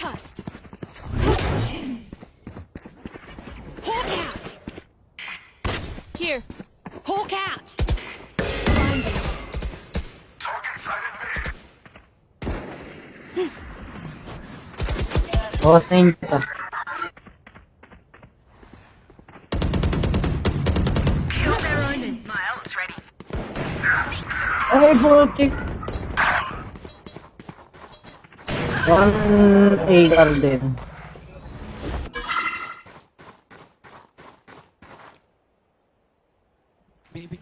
Concussed. Hawk out. Here. Hawk out. Blinded. Bawas na yung jet ah. My ult's ready. Ay, butik! One AR din. Baby.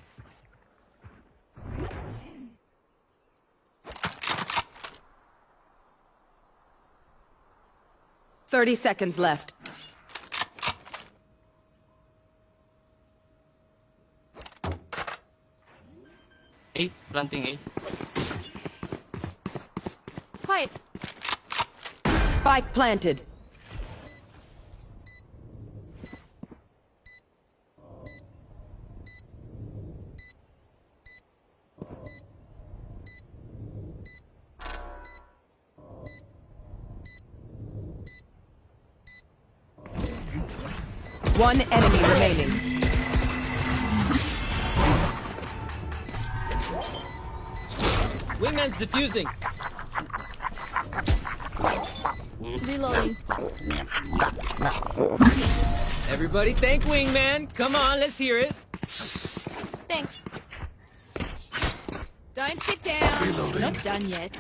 Thirty seconds left. Eight, planting eight. Quiet. Spike planted. One enemy remaining. Wingman's defusing. Reloading. Everybody thank Wingman. Come on, let's hear it. Thanks. Don't sit down. Not done yet.